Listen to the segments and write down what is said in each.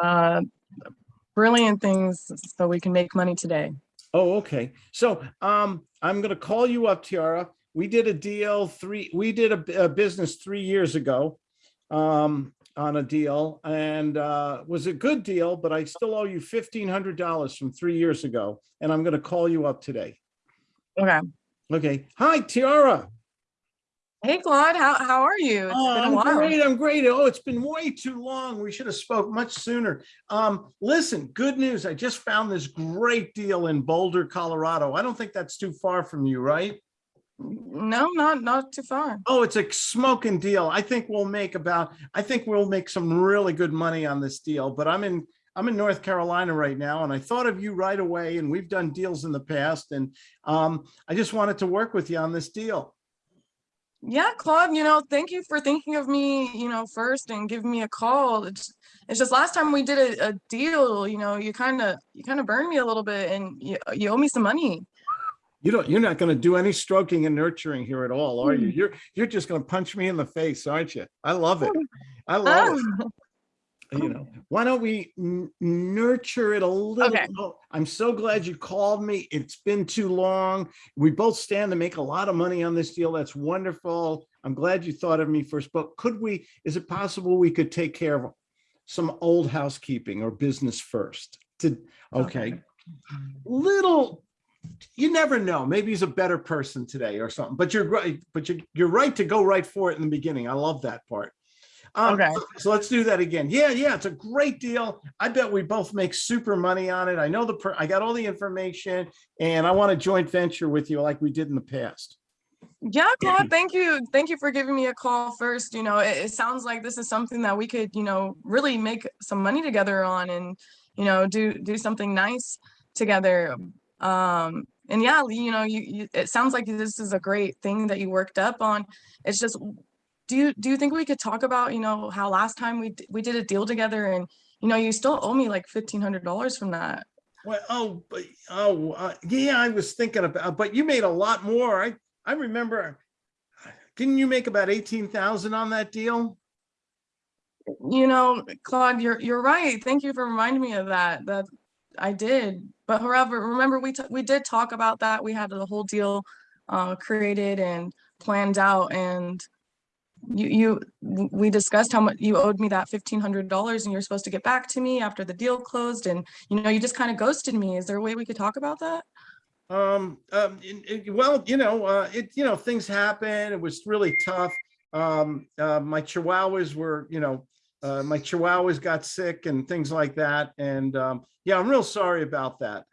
uh, brilliant things so we can make money today. Oh, okay. So um, I'm gonna call you up, Tiara. We did a deal three, we did a, a business three years ago um, on a deal and uh, was a good deal, but I still owe you fifteen hundred dollars from three years ago. And I'm gonna call you up today. Okay. Okay. Hi, Tiara. Hey, Claude, how, how are you? It's Oh, been a I'm while. great. I'm great. Oh, it's been way too long. We should have spoke much sooner. Um, listen, good news. I just found this great deal in Boulder, Colorado. I don't think that's too far from you, right? No, not, not too far. Oh, it's a smoking deal. I think we'll make about, I think we'll make some really good money on this deal, but I'm in, I'm in North Carolina right now and I thought of you right away and we've done deals in the past and um, I just wanted to work with you on this deal. Yeah, Claude, you know, thank you for thinking of me, you know, first and giving me a call. It's, it's just last time we did a, a deal, you know, you kind of, you kind of burned me a little bit and you, you owe me some money. You don't, you're not going to do any stroking and nurturing here at all, are you? Hmm. You're, you're just going to punch me in the face, aren't you? I love it. I love it. You know, why don't we nurture it a little? Okay. I'm so glad you called me. It's been too long. We both stand to make a lot of money on this deal. That's wonderful. I'm glad you thought of me first, but could we, is it possible we could take care of some old housekeeping or business first? To, okay, little you never know maybe he's a better person today or something but you're right but you're, you're right to go right for it in the beginning i love that part um, Okay. so let's do that again yeah yeah it's a great deal i bet we both make super money on it i know the per i got all the information and i want a joint venture with you like we did in the past Yeah, Claude, thank you. Thank you for giving me a call first. You know, it, it sounds like this is something that we could, you know, really make some money together on and, you know, do do something nice together. Um, and yeah, you know, you, you it sounds like this is a great thing that you worked up on. It's just do you do you think we could talk about, you know, how last time we we did a deal together and you know, you still owe me like fifteen hundred dollars from that. well oh but oh uh, yeah i was thinking about but you made a lot more i i remember didn't you make about 18,000 on that deal You know, Claude, you're you're right. Thank you for reminding me of that. That I did. But however, remember we we did talk about that. We had the whole deal uh, created and planned out, and you you we discussed how much you owed me that fifteen hundred dollars, and you're supposed to get back to me after the deal closed. And you know, you just kind of ghosted me. Is there a way we could talk about that? Um, um, it- it- well, you know, uh, it, you know, things happen. It was really tough. Um, uh, my chihuahuas were, you know, uh, my chihuahuas got sick and things like that. And, um, yeah, I'm real sorry about that.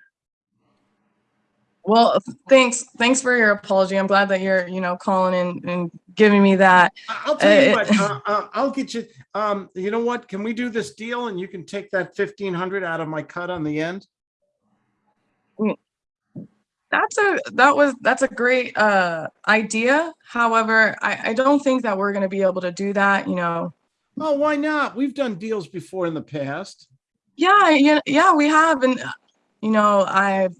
Well, thanks. Thanks for your apology. I'm glad that you're you know calling in and giving me that. I'll tell you Uh, what, uh, uh, I'll get you, um, you know what? Can we do this deal and you can take that fifteen hundred out of my cut on the end? That's a that was that's a great uh idea. However, I I don't think that we're going to be able to do that, you know. Oh, why not? We've done deals before in the past. Yeah, yeah, yeah, we have and uh, you know, I've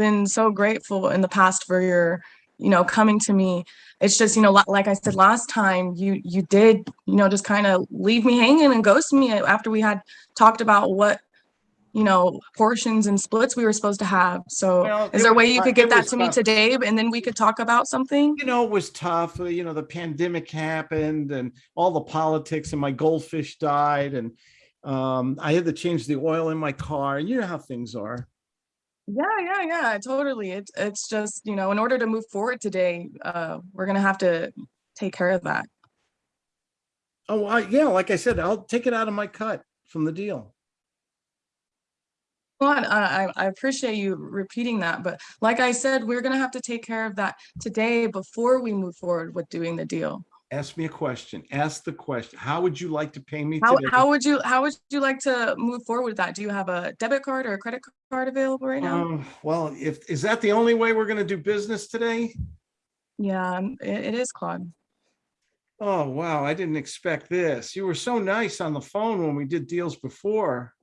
been so grateful in the past for your, you know, coming to me. It's just, you know, like I said last time, you you did, you know, just kind of leave me hanging and ghost me after we had talked about what you know, portions and splits we were supposed to have. So Well, is there a way you could get that to me today and then we could talk about something? you know, it was tough. uh, You know, the pandemic happened and all the politics and my goldfish died and um, I had to change the oil in my car. and You know how things are. Yeah, yeah, yeah, totally. It's it's just, you know, in order to move forward today, uh, we're gonna have to take care of that. Oh, I, yeah, like I said, I'll take it out of my cut from the deal. Well, I, I I appreciate you repeating that, but like I said, we're gonna have to take care of that today before we move forward with doing the deal. Ask me a question. Ask the question. How would you like to pay me How today? how would you how would you like to move forward with that? Do you have a debit card or a credit card available right now? Um, well, if, is that the only way we're going to do business today? Yeah, um, it, it is Claude. Oh, wow. I didn't expect this. You were so nice on the phone when we did deals before.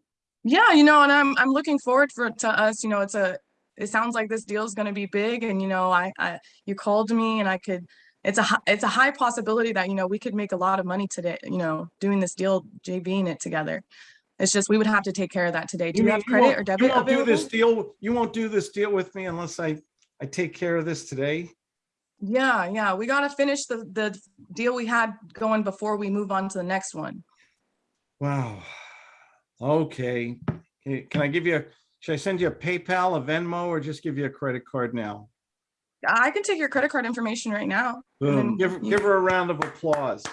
Yeah, you know, and I'm I'm looking forward for to us, you know, it's a it sounds like this deal is going to be big and you know, I I you called me and I could it's a it's a high possibility that you know we could make a lot of money today, you know, doing this deal, JVing it together. It's just, we would have to take care of that today. Do you mean have credit or You won't do this deal, you won't do this deal with me unless I, I take care of this today? Yeah, yeah, we gotta finish the, the deal we had going before we move on to the next one. Wow. Okay. Can can I give you, a? should I send you a PayPal, a Venmo, or just give you a credit card now? I can take your credit card information right now. Boom. then Give, her- give her a round of applause.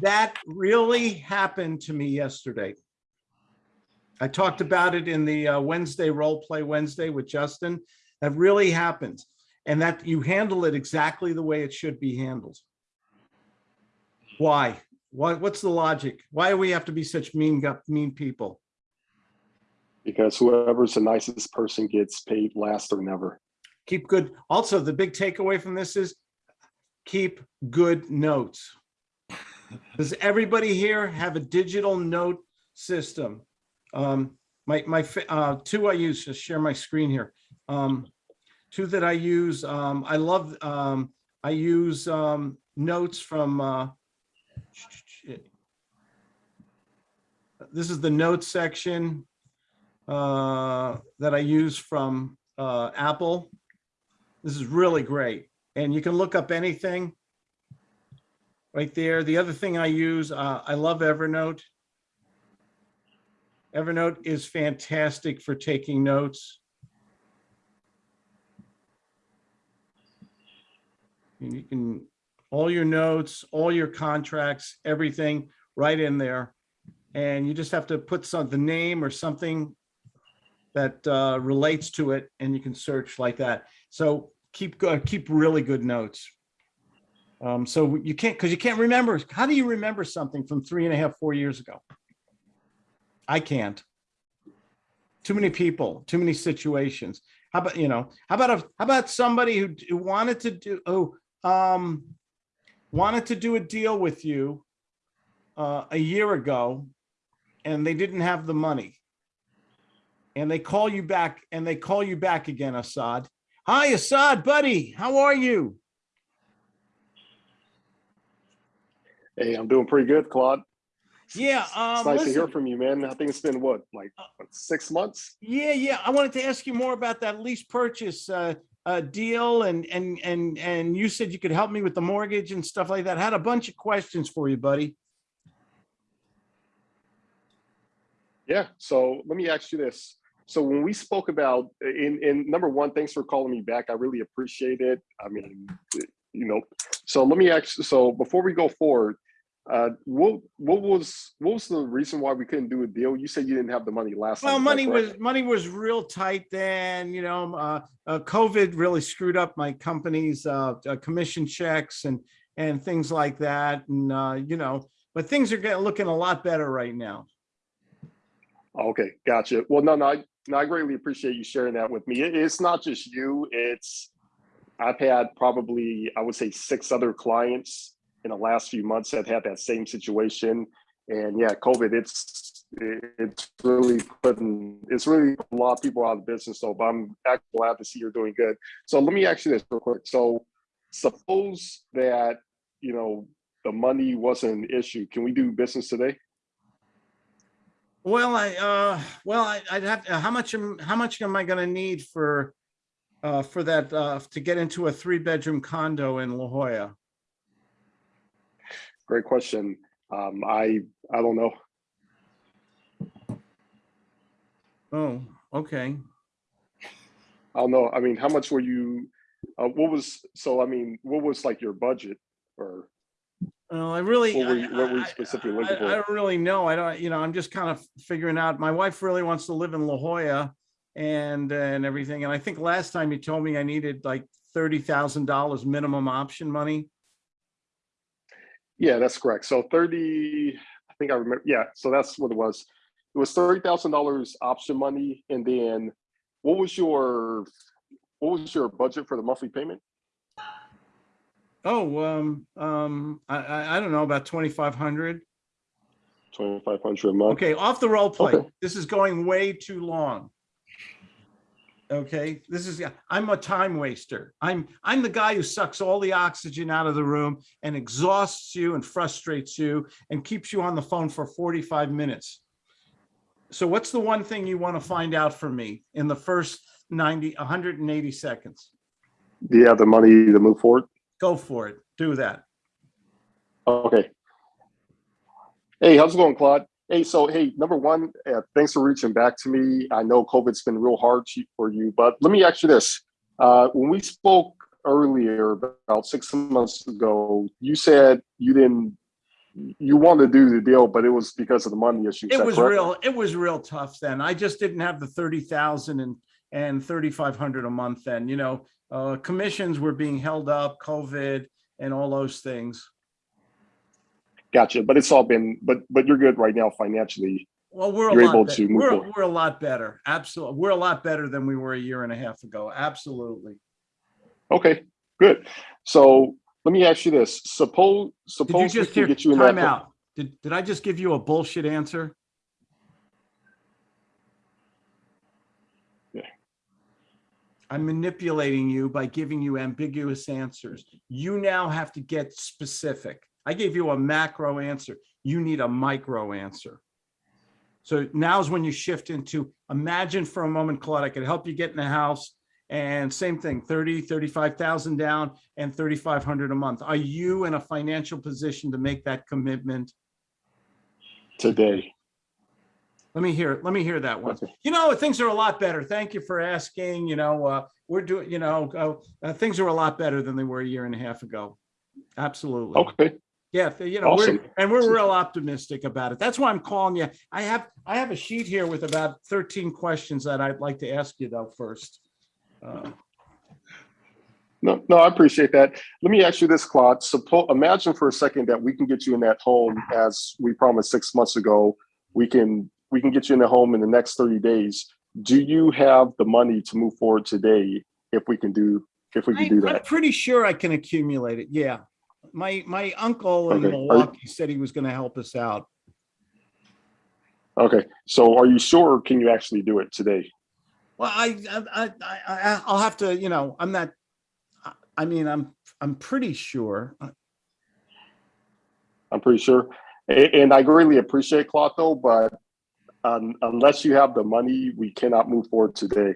That really happened to me yesterday. I talked about it in the uh, Wednesday Role Play Wednesday with Justin. That really happened. And that you handle it exactly the way it should be handled. Why? Why, what's the logic? Why do we have to be such mean, mean people? because whoever's the nicest person gets paid last or never. Keep good. Also, the big takeaway from this is keep good notes. Does everybody here have a digital note system? Um, my, my, uh, two I use, just share my screen here. Um, two that I use, um, I love, um, I use, um, notes from, uh, this is the notes section, uh, that I use from, uh, Apple. This is really great. And you can look up anything right there. The other thing I use, uh, I love Evernote. Evernote is fantastic for taking notes. And You can, all your notes, all your contracts, everything right in there. And you just have to put some, the name or something that uh, relates to it and you can search like that. So keep, go- keep really good notes. Um, so you can't, because you can't remember, how do you remember something from three and a half, four years ago? I can't. Too many people, too many situations. How about, you know, how about, a how about somebody who, who wanted to do, oh, um, wanted to do a deal with you uh, a year ago and they didn't have the money. And they call you back and they call you back again, Assad. Hi, Assad, buddy. How are you? Hey, I'm doing pretty good, Claude. Yeah, It's um, nice to hear from you, man. I think it's been what, like what, six months? yeah, yeah. I wanted to ask you more about that lease purchase uh, uh, deal and, and, and, and you said you could help me with the mortgage and stuff like that. Had a bunch of questions for you, buddy. Yeah. So let me ask you this. So when we spoke about in in number one, thanks for calling me back. I really appreciate it. I mean, you know, so let me ask. So before we go forward, uh, what what was what was the reason why we couldn't do a deal? You said you didn't have the money last time. Well, money was, money was real tight then, you know, uh, uh, COVID really screwed up my company's, uh, uh, commission checks and, and things like that. And, uh, you know, but things are getting, looking a lot better right now. Okay, gotcha. Well, no, no, I, no, I greatly appreciate you sharing that with me. It- it's not just you. It's I've had probably I would say six other clients in the last few months that had that same situation. And yeah, COVID, it's it's really putting it's really a lot of people out of business. So, but I'm actually glad to see you're doing good. So let me ask you this real quick. So suppose that you know the money wasn't an issue. Can we do business today? Well, I, uh, well, I, I'd have, to- how much, am how much am I gonna need for, uh, for that, uh, to get into a three bedroom condo in La Jolla? Great question. Um, I I don't know. Oh, okay. I don't know. I mean, how much were you? Uh, what was so? I mean, what was like your budget or? Well, I really. What were you- what were you specifically I- looking I for? don't really know. I don't, you know, I'm just kind of figuring out, my wife really wants to live in La Jolla and, and everything. And I think last time you told me I needed like thirty thousand dollars minimum option money. Yeah, that's correct. So thirty. I think I remember. Yeah, so that's what it was. It was thirty thousand dollars option money, and then what was your what was your budget for the monthly payment? Oh, um, um, I, I, I don't know, about twenty-five hundred. Twenty five hundred a month. Okay, off the role play. Okay. This is going way too long. Okay, this is, I'm a time waster. I'm, I'm the guy who sucks all the oxygen out of the room and exhausts you and frustrates you and keeps you on the phone for 45 minutes. So what's the one thing you want to find out from me in the first 90, 180 seconds? Do you have the money to move forward? Go for it. Do that. Okay. Hey, how's it going, Claude? Hey, so hey, number one, uh, thanks for reaching back to me. I know COVID's been real hard to- for you, but let me ask you this. Uh, when we spoke earlier, about six months ago, you said you didn't, you wanted to do the deal, but it was because of the money issue. It was correct? real, it was real tough then. I just didn't have the 30,000 and, and 3,500 a month then, you know, uh, commissions were being held up, COVID and all those things. Gotcha, but it's all been, but, but you're good right now financially. Well, we're You're able bet- to move we're, forward. we're a lot better. Absolutely. We're a lot better than we were a year and a half ago. Absolutely. Okay, good. So let me ask you this. Suppose, Did you suppose we just hear, get you in time out? Did, did I just give you a bullshit answer? Yeah. I'm manipulating you by giving you ambiguous answers. You now have to get specific. I gave you a macro answer. You need a micro answer. So now's when you shift into, imagine for a moment, Claude, I could help you get in the house and same thing, 30, 35,000 down and 3,500 a month. Are you in a financial position to make that commitment? Today. Let me hear, let me hear that one. You know, things are a lot better. Thank you for asking, you know, uh, we're doing, you know, uh, uh, things are a lot better than they were a year and a half ago. Absolutely. Okay, Yeah, you know, we're, and we're real optimistic about it. That's why I'm calling you. I have, I have a sheet here with about 13 questions that I'd like to ask you though first. Uh, no, no, I appreciate that. Let me ask you this, Claude. Suppose, imagine for a second that we can get you in that home as we promised six months ago. We can, we can get you in the home in the next thirty days. Do you have the money to move forward today if we can do, if we I- can do I'm that? pretty sure I can accumulate it. Yeah. My, my uncle in Okay. Are you- Milwaukee said he was going to help us out. Okay, so are you sure or can you actually do it today? Well, I, I, I, I, I'll have to, you know, I'm not, I- I mean, I'm, I'm pretty sure. I'm pretty sure. And I greatly appreciate though, but um, unless you have the money, we cannot move forward today.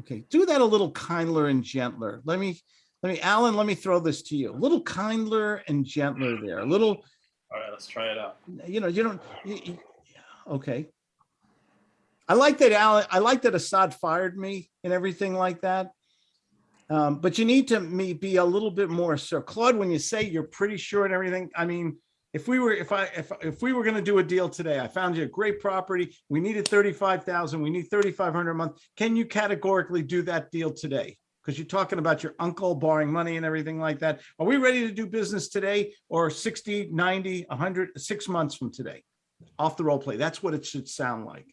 Okay, do that a little kindler and gentler. Let me, let me, Alan, let me throw this to you. A little kindler and gentler there, a little, All right, let's try it out. you know, you don't, you- you- okay. I like that Alan, I like that Assad fired me and everything like that. Um, but you need to me be a little bit more, so Claude, when you say you're pretty sure and everything, I mean, if we were, if I, if, if we were gonna do a deal today, I found you a great property, we needed thirty-five thousand, we need thirty-five hundred a month, can you categorically do that deal today? Because you're talking about your uncle borrowing money and everything like that. Are we ready to do business today or 60, 90, 100, six months from today? Off the role play. That's what it should sound like.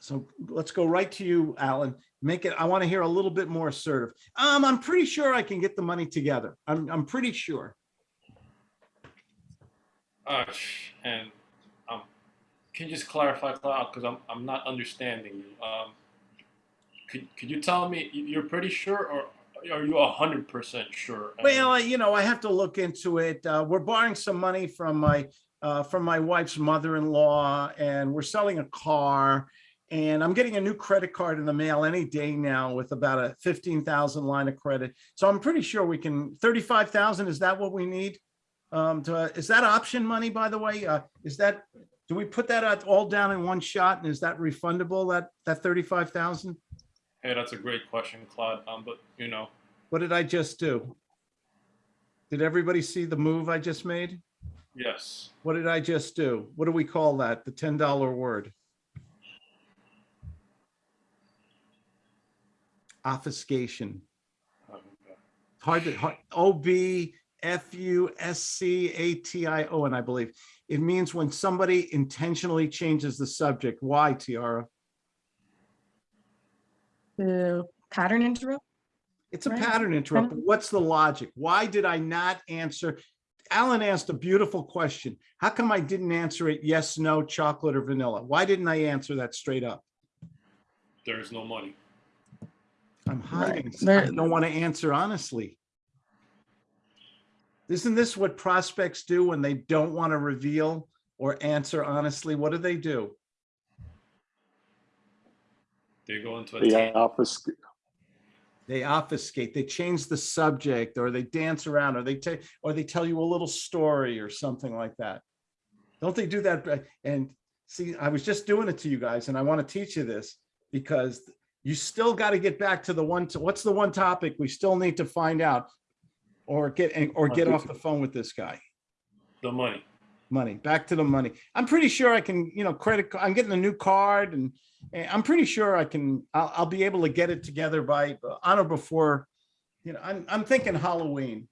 So let's go right to you, Alan. Make it, I want to hear a little bit more assertive. Um, I'm pretty sure I can get the money together. I'm, I'm pretty sure. Uh, and um, can you just clarify, Cloud, because I'm I'm not understanding you. Um, could could you tell me you- you're pretty sure, or are you hundred percent sure? Well, you know, I have to look into it. Uh, we're borrowing some money from my, uh, from my wife's mother-in-law and we're selling a car. And I'm getting a new credit card in the mail any day now with about a 15,000 line of credit. So I'm pretty sure we can, 35,000, is that what we need? Um, to, is that option money, by the way? Uh, is that, do we put that all down in one shot and is that refundable, that, that 35,000? hey, that's a great question, Claude. Um, but you know, What did I just do? Did everybody see the move I just made? yes. What did I just do? What do we call that? The ten dollar word? Obfuscation. Hard to, hard- O B F U S C A T I O N, I believe. It means when somebody intentionally changes the subject. Why, Tiara? The pattern interrupt? It's a Right. pattern interrupt. but What's the logic? Why did I not answer? Alan asked a beautiful question. How come I didn't answer it yes, no, chocolate or vanilla? Why didn't I answer that straight up? there is no money. I'm hiding. I don't want to answer honestly. Isn't this what prospects do when they don't want to reveal or answer honestly? What do they do? They go into a They tan- office, They obfuscate, they change the subject, or they dance around, or they take, or they tell you a little story or something like that. Don't they do that? And see, I was just doing it to you guys, and I want to teach you this because you still got to get back to the one, what's the one topic we still need to find out? Or get, or get off the phone with this guy. the money. money, back to the money. I'm pretty sure I can, you know, credit, I'm getting a new card and, and I'm pretty sure I can, I'll, I'll be able to get it together by, uh, on or before, you know, I'm, I'm thinking Halloween.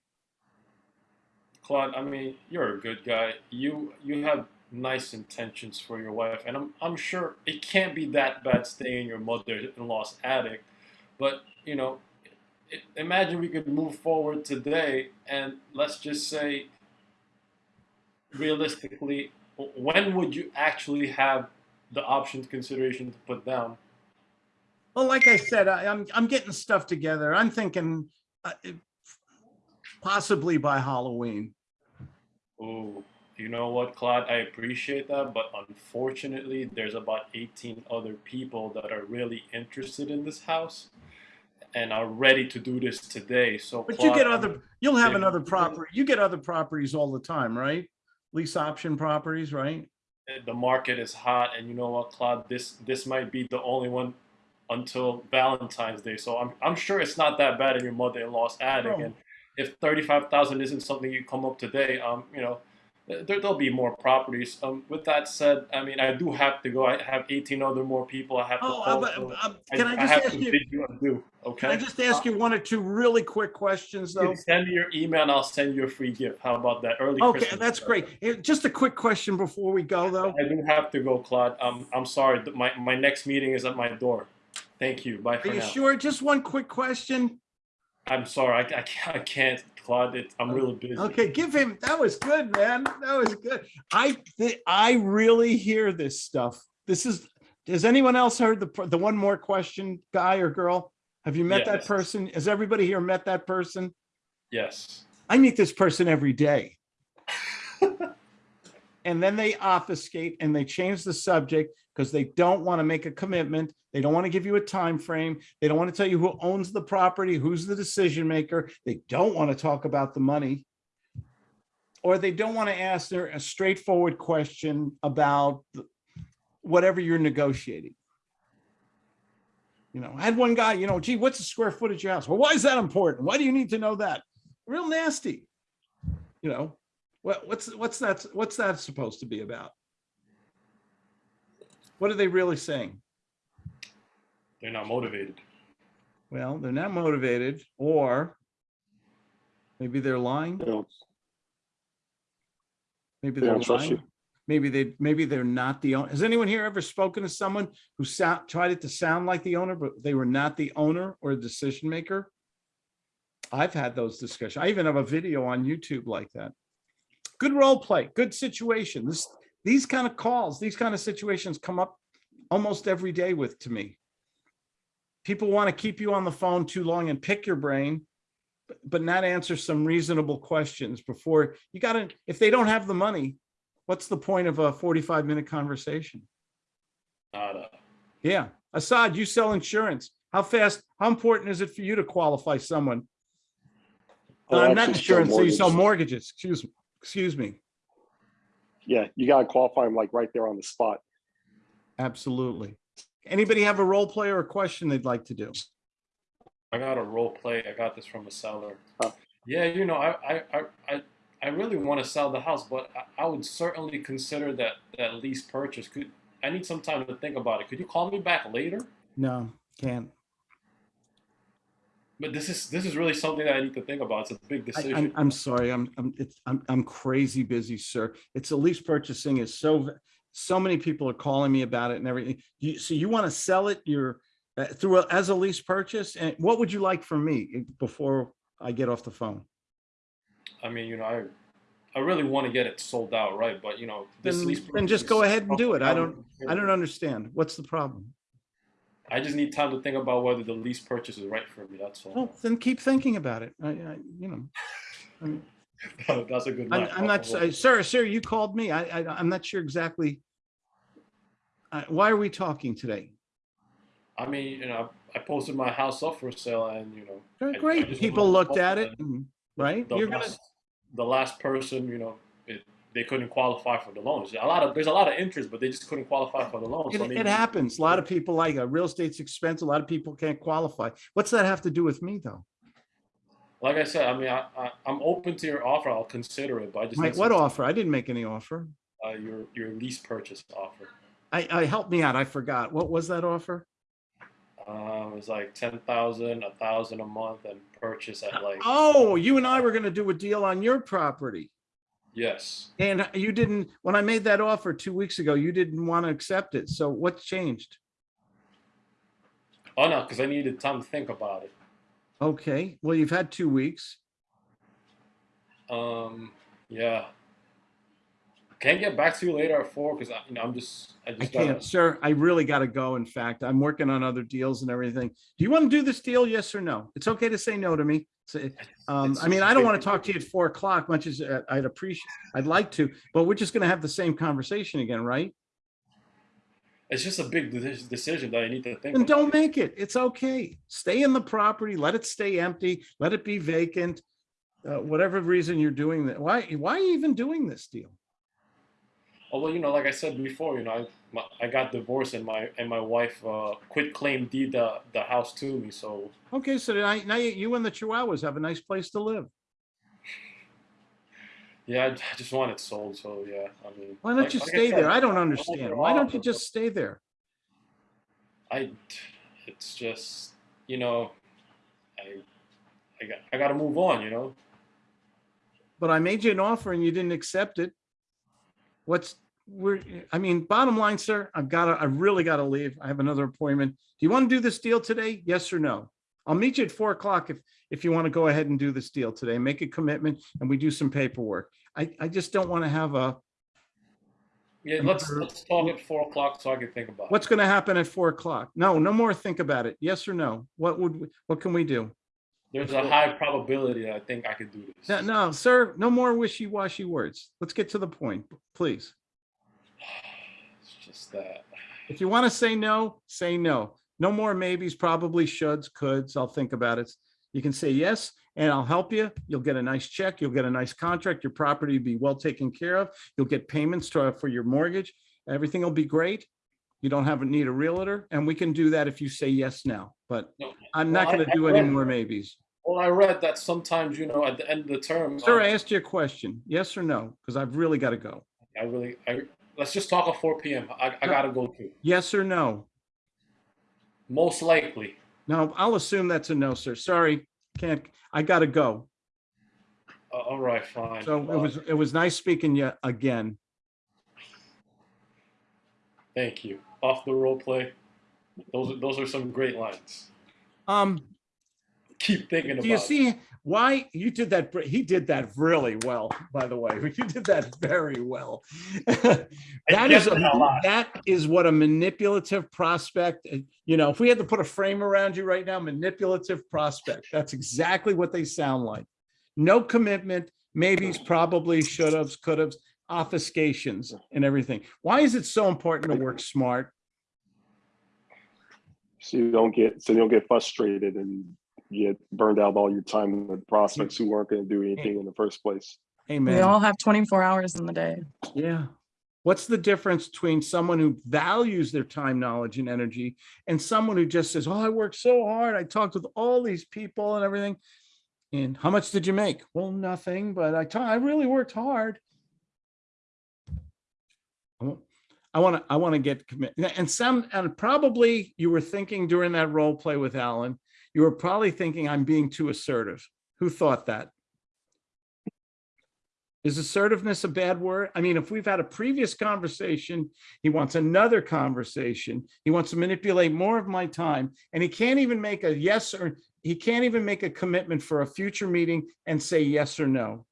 Claude, I mean, you're a good guy. You you have nice intentions for your wife, and I'm I'm sure it can't be that bad staying in your mother-in-law's attic. But you know, imagine we could move forward today, and let's just say, realistically, when would you actually have the options consideration to put down? Well, like I said, I, I'm, I'm getting stuff together. I'm thinking uh, possibly by Halloween. Oh, you know what, Claude? I appreciate that, but unfortunately, there's about 18 other people that are really interested in this house and are ready to do this today. So, But you get other, you'll have another property, you get other properties all the time, right? Lease option properties, right? the market is hot, and you know what, Claude? This this might be the only one until Valentine's Day. So I'm I'm sure it's not that bad in your mother-in-law's attic. No. And if 35,000 isn't something you come up today, um, you know, there, there'll be more properties. Um, with that said, I mean, I do have to go. I have 18 other more people I have to Oh, call. uh, so can I I just have ask to you, you adieu. Okay. can I just ask you one or two really quick questions You though? send me your email and I'll send you a free gift. How about that? Early Okay, Christmas that's great. Here, Just a quick question before we go, though. I do have to go, Claude. Um, I'm sorry. My, my next meeting is at my door. Thank you. Bye Are you now. sure? Just one quick question. I'm sorry. I, I, can't, I can't, Claude. It, I'm really busy. Okay, give him, that was good, man. That was good. I, I really hear this stuff. This is, has anyone else heard the, the one more question, guy or girl? Have you met that person? Has everybody here met that person? Yes. I meet this person every day. And then they obfuscate and they change the subject because they don't want to make a commitment. They don't want to give you a time frame. They don't want to tell you who owns the property, who's the decision maker. They don't want to talk about the money. Or they don't want to ask their a straightforward question about whatever you're negotiating. You know, I had one guy, you know, gee, what's the square footage of your house? Well, why is that important? Why do you need to know that? Real nasty. You know, what, what's, what's that, what's that supposed to be about? What are they really saying? They're not motivated. Well, they're not motivated or maybe they're lying. you know, Maybe They they're don't trust lying. you. Maybe they, maybe they're not the owner. Has anyone here ever spoken to someone who sound, tried it to sound like the owner, but they were not the owner or decision maker? I've had those discussions. I even have a video on YouTube like that. Good role play, good situation. This, these kind of calls, these kind of situations come up almost every day with, to me. People want to keep you on the phone too long and pick your brain, but- not answer some reasonable questions before you gotta, if they don't have the money, what's the point of a 45 minute conversation? Nada. Yeah. Assad, you sell insurance. How fast, how important is it for you to qualify someone? Oh, Uh, not insurance, so you sell mortgages, excuse me, excuse me. Yeah, you gotta qualify them like right there on the spot. Absolutely. Anybody have a role play or a question they'd like to do? I got a role play. I got this from a seller. Oh. Yeah, you know, I, I, I, I, I really want to sell the house, but I, I would certainly consider that that lease purchase. Could I need some time to think about it? Could you call me back later? No, can't. But this is this is really something that I need to think about. It's a big decision. I'm, I'm sorry, I'm, I'm, it's, I'm, I'm crazy busy, sir. It's a lease purchasing is so, so many people are calling me about it and everything. You, so you want to sell it, you're uh, through, a- as a lease purchase? And what would you like from me eh, before I get off the phone? I mean, you know, I I really want to get it sold out, right? But you know, this Then, lease then just go ahead and do it. I don't, I don't understand. What's the problem? I just need time to think about whether the lease purchase is right for me. That's all. Well, then keep thinking about it. I, I, you know. I mean, That's a good. I'm. I'm not, uh, sir, sir, you called me. I, I, I'm not sure exactly. Uh, why are we talking today? I mean, you know, I posted my house up for sale, and you know, I- I Great, people looked at it, and- right? The You're gonna, last, the last person, you know, it, they couldn't qualify for the loans. A lot of there's a lot of interest, but they just couldn't qualify for the loan. it So it happens. A lot of people like, uh, real estate's expensive. A lot of people can't qualify. What's that have to do with me, though? Like I said, I mean, I, I I'm open to your offer. I'll consider it, but I just Mike, what offer? I didn't make any offer. uh, your your lease purchase offer. I, I, help me out. I forgot. What was that offer? Um, it was like ten thousand, a thousand a month, and purchase at like Oh, you and I were gonna do a deal on your property. Yes. And you didn't, when I made that offer two weeks ago, you didn't want to accept it. So what's changed? Oh no, because I needed time to think about it. Okay, well, you've had two weeks. Um, yeah. Can I get back to you later at four? Because you know, I'm just I I just can't, sir, I really gotta go. In fact, I'm working on other deals and everything. Do you want to do this deal? Yes or no? It's okay to say no to me. Say, Um, I mean, I don't want to talk to you at four o'clock, much as uh, I'd appreciate, I'd like to, but we're just gonna have the same conversation again, right? It's just a big decision that I need to think. And about. don't make it. It's okay. Stay in the property, let it stay empty, let it be vacant. Uh, whatever reason you're doing that, why, why are you even doing this deal? Although you know, like I said before, you know, I my, I got divorced and my and my wife uh, quit claim deed the the house to me. So Okay, so now, now you you and the Chihuahuas have a nice place to live. yeah, I, I just want it sold. So yeah, I mean, Why don't like- you like I stay said, there? I don't understand. Why don't you just stay there? I, it's just you know, I I got I got to move on. You know. But I made you an offer and you didn't accept it. What's, we're, I mean, bottom line, sir, I've got to, I really got to leave. I have another appointment. Do you want to do this deal today? Yes or no? I'll meet you at four o'clock if, if you want to go ahead and do this deal today, make a commitment and we do some paperwork. I, I just don't want to have a, Yeah, let's let's talk at four o'clock so I can think about. what's going to happen at four o'clock? No, no more think about it. Yes or no? What would, we- what can we do? There's a high probability that I think I could do this. No, no, sir, no more wishy-washy words. Let's get to the point, please. It's just that. If you want to say no, say no. No more maybes, probably shoulds, coulds. I'll think about it. You can say yes, and I'll help you. You'll get a nice check. You'll get a nice contract. Your property will be well taken care of. You'll get payments to- for your mortgage. Everything will be great. You don't have, need a realtor, and we can do that if you say yes now, but I'm not Well, going to I do any more maybes. Well, I read that sometimes, you know, at the end of the term, Sir, I um, asked you a question, yes or no, because I've really got to go. I really, I, let's just talk at four PM. I, I gotta go too. Yes or no? Most likely. No, I'll assume that's a no, sir. Sorry, can't, I got to go. Uh, all right, fine. So it was, it was nice speaking you again. Thank you. Off the role play. Those are, those are some great lines. Um, Keep thinking about do you it. see why you did that? He did that really well, by the way. You did that very well. that is a, a lot. that is what a manipulative prospect, uh, you know, if we had to put a frame around you right now, manipulative prospect, that's exactly what they sound like. No commitment, maybes, probably, should have could have obfuscations and everything. Why is it so important to work smart? So you don't get, so you don't get frustrated and you get burned out all your time with prospects who weren't gonna do anything in the first place. Amen. We all have 24 hours in the day. Yeah. What's the difference between someone who values their time, knowledge, and energy and someone who just says, Oh, I worked so hard. I talked with all these people and everything. And how much did you make? Well, nothing, but I ta- I really worked hard. I I want to, I want to get commit and some, and probably you were thinking during that role play with Alan, you were probably thinking I'm being too assertive. Who thought that? Is assertiveness a bad word? I mean, if we've had a previous conversation, he wants another conversation. He wants to manipulate more of my time and he can't even make a yes or he can't even make a commitment for a future meeting and say yes or no.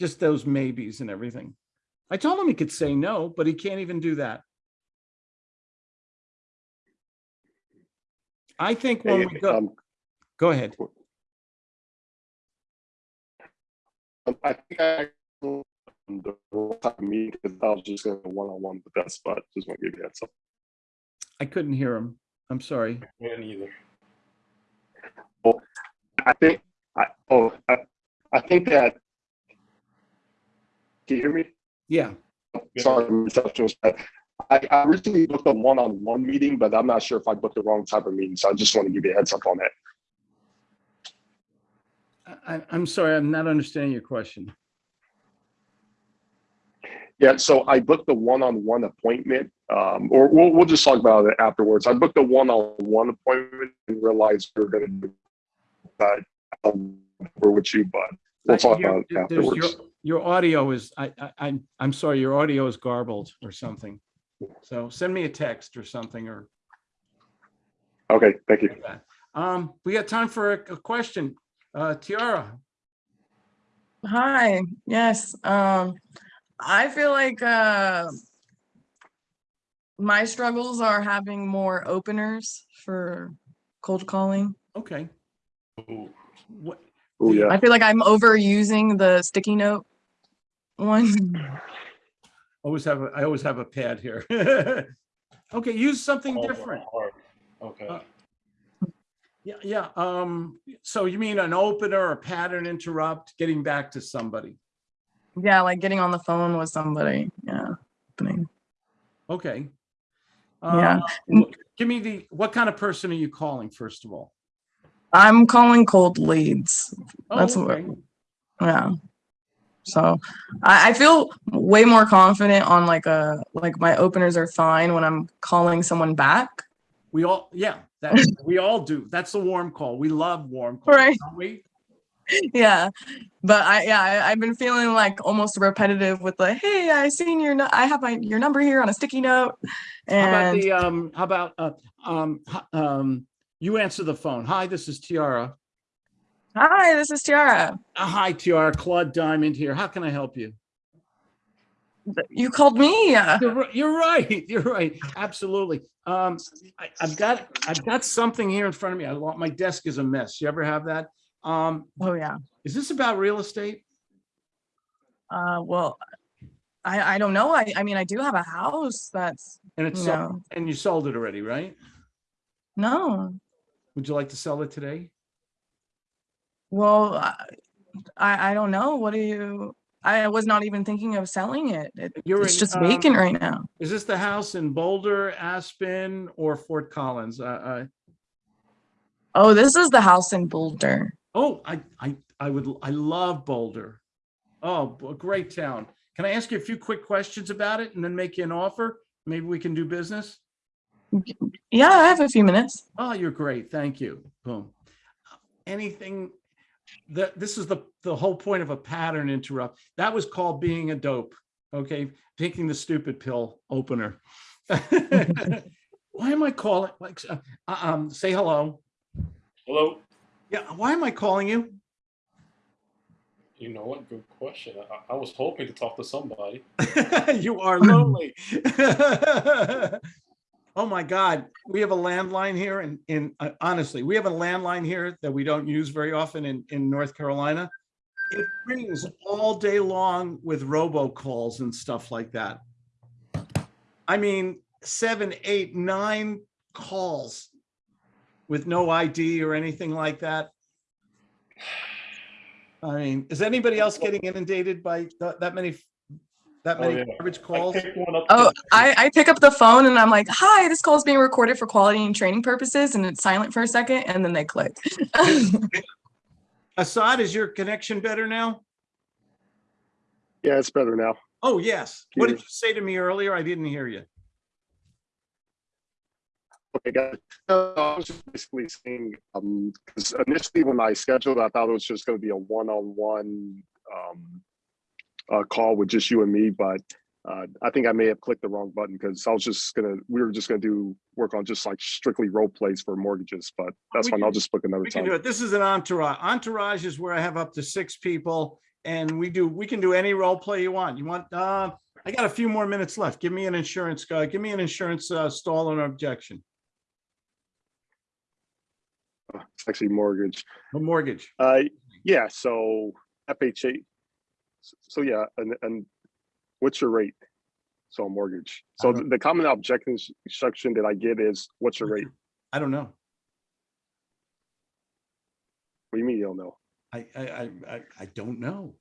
Just those maybes and everything. I told him he could say no, but he can't even do that. I think when Hey, we go, um, go ahead. Um, I think I the wrong time meeting because I was just going one on one with that spot. Just want to give you that. So I couldn't hear him. I'm sorry. Me neither. I think, I, oh, I, I think that. Can you hear me? Yeah, Sorry, my reception was bad. I, I originally booked a one-on-one meeting, but I'm not sure if I booked the wrong type of meeting, so I just want to give you a heads up on that. I, I'm sorry, I'm not understanding your question. Yeah, so I booked the one-on-one appointment, um, or we'll, we'll just talk about it afterwards. I booked a one-on-one appointment and realized we are gonna do that. um, with you, but we'll talk Your- about it there's Your, afterwards. your audio is, I, I, I'm, I'm sorry, your audio is garbled or something. So send me a text or something or Okay, thank you. like that. Um, we got time for a, a question. Uh, Tiara, Hi, yes, um, I feel like, uh, my struggles are having more openers for cold calling. okay. Ooh. What, Oh, yeah. I feel like I'm overusing the sticky note one. Always have, a I always have a pad here. Okay, use something Oh, different. Okay. Uh, Yeah, yeah, um, so you mean an opener, a pattern interrupt, getting back to somebody? Yeah, like getting on the phone with somebody, yeah. opening. Okay. Yeah. Uh, Give me the, what kind of person are you calling, first of all? I'm calling cold leads, Oh, That's what- okay. yeah. So I, I feel way more confident on like a, like my openers are fine when I'm calling someone back. We all, yeah, that, we all do. That's the warm call. We love warm calls, Right. don't we? Yeah, but I, yeah, I, I've been feeling like almost repetitive with like, hey, I seen your, I have my, your number here on a sticky note. How about the, um, how about, uh, um, um, you answer the phone. Hi, this is Tiara. Hi, this is Tiara. Uh, Hi, Tiara, Claude Diamond here. How can I help you? You called me. You're, right. You're right. Absolutely. Um, I, I've got, I've got something here in front of me. I want, my desk is a mess. You ever have that? Um, Oh, yeah. is this about real estate? Uh, well, I, I don't know. I, I mean, I do have a house that's, And it's, sold- and you sold it already, right? no. Would you like to sell it today? Well, I, I don't know. What do you, I was not even thinking of selling it. It- It's in, just um, vacant right now. Is this the house in Boulder, Aspen, or Fort Collins? Uh, uh, Oh, this is the house in Boulder. oh, I, I, I would, I love Boulder. Oh, a great town. Can I ask you a few quick questions about it and then make you an offer? Maybe we can do business? Yeah, I have a few minutes. Oh, you're great. Thank you. Boom. Anything that, this is the, the whole point of a pattern interrupt. That was called being a dope. Okay, taking the stupid pill opener. Why am I calling, like, uh, um, say hello. Hello. Yeah, why am I calling you? You know what? Good question. I, I was hoping to talk to somebody. You are lonely. Oh my God, we have a landline here and in, uh, honestly, we have a landline here that we don't use very often in, in North Carolina. It rings all day long with robocalls and stuff like that. I mean, seven, eight, nine calls with no ID or anything like that. I mean, is anybody else getting inundated by th- that many, that Oh, many yeah. garbage I calls? picked one up. Oh. I, I pick up the phone and I'm like, hi, this call is being recorded for quality and training purposes. And it's silent for a second and then they click. Assad, is your connection better now? Yeah, it's better now. Oh, yes. What did you say to me earlier? I didn't hear you. Okay, guys. Uh, I was just basically saying, um, 'cause initially when I scheduled, I thought it was just gonna be a one-on-one, um, uh, call with just you and me, but, uh, I think I may have clicked the wrong button because I was just gonna, we were just gonna do, work on just like strictly role plays for mortgages, but that's We fine. I'll just book another We can do time. it. This is an entourage. Entourage is where I have up to six people and we do, we can do any role play you want. You want, uh, I got a few more minutes left. Give me an insurance guy. Give me an insurance, uh, stall and objection, It's actually mortgage. a mortgage. Uh, yeah, so FHA. So yeah, and, and what's your rate? So a mortgage. So the the common objection section that I get is, what's your rate? I don't know. What do you mean you don't know? I, I, I, I, don't know.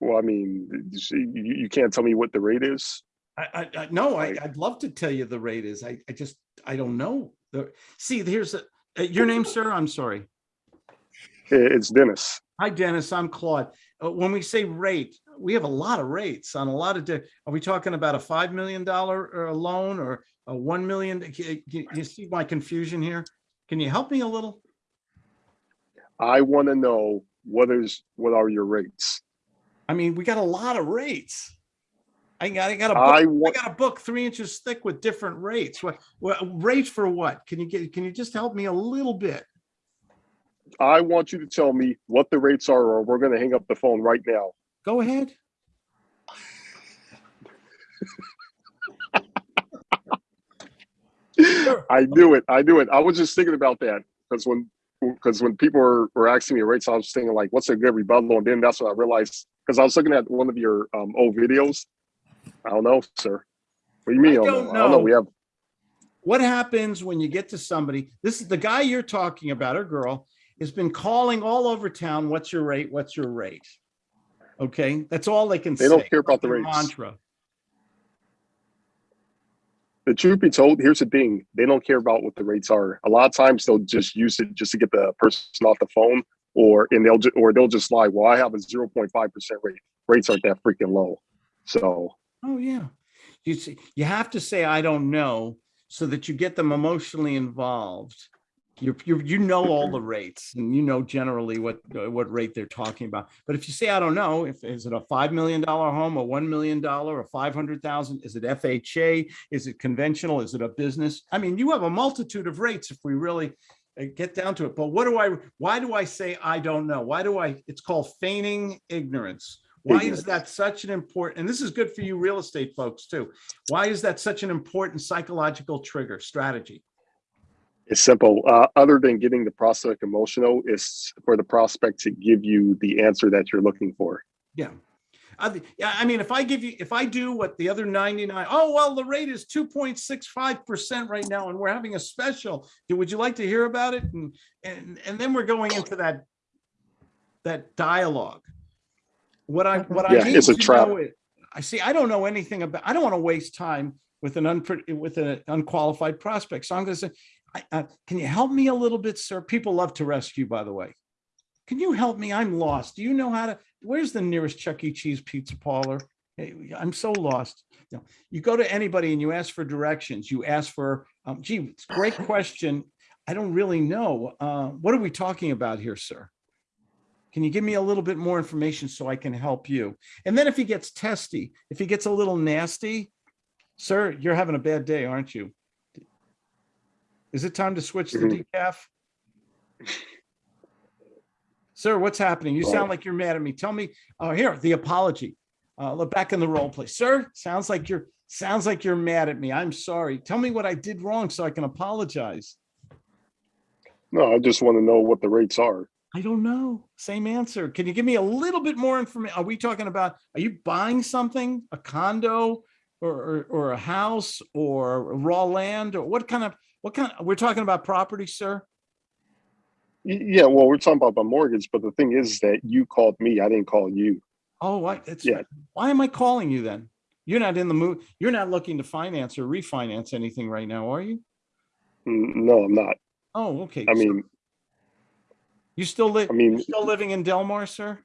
Well, I mean, you, you can't tell me what the rate is? I, I, I, no, I, I'd love to tell you the rate is, I, I just, I don't know. The, see, here's, a- uh, your name, sir? I'm sorry. It's Dennis. Hi, Dennis, I'm Claude. Uh, when we say rate, we have a lot of rates on a lot of, are we talking about a $5 million uh, loan or a 1 million? You you see my confusion here? Can you help me a little? I want to know what is, what are your rates? I mean, we got a lot of rates. I got, I got a book I I got a book three inches thick with different rates. What, what rates for what? Can you get, can you just help me a little bit? I want you to tell me what the rates are, or we're going to hang up the phone right now. Go ahead. I knew it. I knew it. I was just thinking about that because when because when people were, were asking me rates, I was thinking like, what's a good rebuttal? And then that's when I realized because I was looking at one of your um, old videos. I don't know, sir. What do you mean? I don't I don't know. know. We have What happens when you get to somebody, this is the guy you're talking about, or girl, has been calling all over town, what's your rate? What's your rate? Okay, that's all they can say. They don't care about the rates. Mantra. the truth be told. Here's the thing: they don't care about what the rates are. A lot of times they'll just use it just to get the person off the phone, or and they'll or they'll just lie. Well, I have a zero point five percent rate. Rates aren't that freaking low. So Oh, yeah. You see, you have to say, I don't know, so that you get them emotionally involved. You, you, you know all the rates and you know generally what, uh, what rate they're talking about. But if you say, I don't know, if, is it a $5 million home, a $1 million, a 500,000? Is it FHA? Is it conventional? Is it a business? I mean, you have a multitude of rates if we really uh, get down to it. But what do I, why do I say, I don't know? Why do I, it's called feigning ignorance. Why is that such an important, and this is good for you real estate folks too. Why is that such an important psychological trigger strategy? It's simple. Uh, other than getting the prospect emotional, is for the prospect to give you the answer that you're looking for. Yeah. I, yeah, I mean, if I give you, if I do what the other 99, oh, well, the rate is 2.65% right now and we're having a special. Would you like to hear about it? And, and, and then we're going into that, that dialogue. What I, what I need it's a to trap. know is, I see, I don't know anything about, I don't want to waste time with an unpre, with an unqualified prospect. So I'm going to say, uh, can you help me a little bit, sir? People love to rescue, by the way. Can you help me? I'm lost. Do you know how to, where's the nearest Chuck E. Cheese pizza parlor? I'm so lost. You know, you go to anybody and you ask for directions. You ask for, um, gee, it's a great question. I don't really know. Uh, what are we talking about here, sir? Can you give me a little bit more information so I can help you? And then if he gets testy, if he gets a little nasty, sir, you're having a bad day, aren't you? Is it time to switch the Mhm. decaf? Sir, what's happening? You sound like you're mad at me. Tell me, oh, here, the apology. Uh, look back in the role play. Sir, sounds like you're, sounds like you're mad at me. I'm sorry. Tell me what I did wrong so I can apologize. No, I just want to know what the rates are. I don't know. Same answer. Can you give me a little bit more information? Are we talking about, are you buying something, a condo or, or, or a house or raw land or what kind of, what kind, we're talking about property, sir? Yeah, well, we're talking about the mortgage, but the thing is that you called me. I didn't call you. Oh, what? It's, Yeah. why am I calling you then? You're not in the mood, you're not looking to finance or refinance anything right now, are you? No, I'm not. Oh, okay. I so mean, You still live, I mean, you're still living in Del Mar, sir?